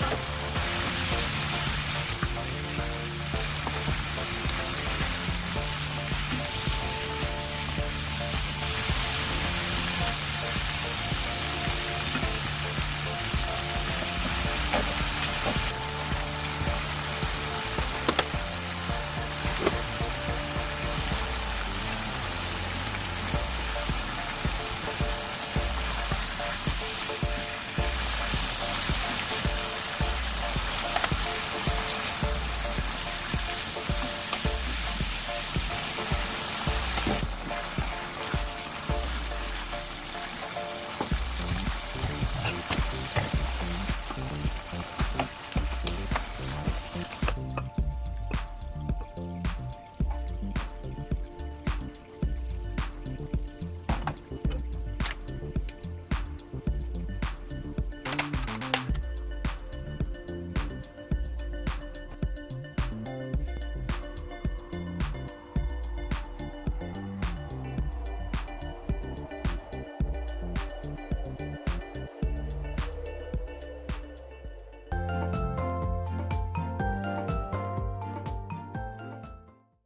you